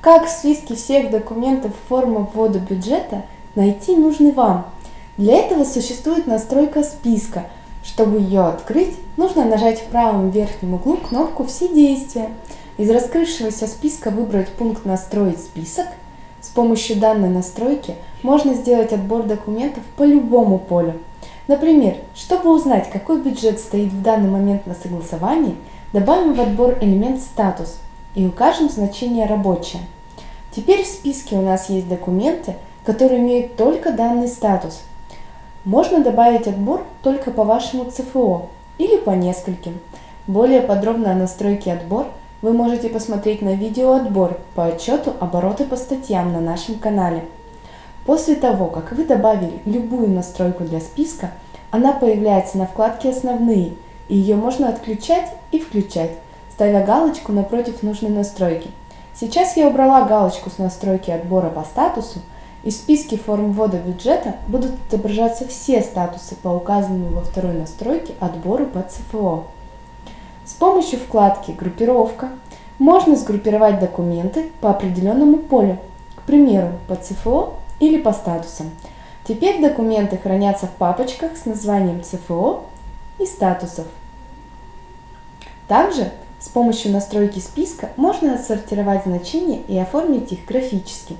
Как в списке всех документов форма ввода бюджета найти нужный вам? Для этого существует настройка списка. Чтобы ее открыть, нужно нажать в правом верхнем углу кнопку «Все действия». Из раскрывшегося списка выбрать пункт «Настроить список». С помощью данной настройки можно сделать отбор документов по любому полю. Например, чтобы узнать, какой бюджет стоит в данный момент на согласовании, добавим в отбор элемент «Статус» и укажем значение «Рабочее». Теперь в списке у нас есть документы, которые имеют только данный статус. Можно добавить отбор только по вашему ЦФО или по нескольким. Более подробно о настройке отбор вы можете посмотреть на видео отбор по отчету обороты по статьям на нашем канале. После того, как вы добавили любую настройку для списка, она появляется на вкладке «Основные», и ее можно отключать и включать, ставя галочку напротив нужной настройки. Сейчас я убрала галочку с настройки отбора по статусу, и в списке форм ввода бюджета будут отображаться все статусы по указанному во второй настройке отбору по ЦФО. С помощью вкладки «Группировка» можно сгруппировать документы по определенному полю, к примеру, по ЦФО или по статусам. Теперь документы хранятся в папочках с названием ЦФО и статусов. Также с помощью настройки списка можно отсортировать значения и оформить их графически.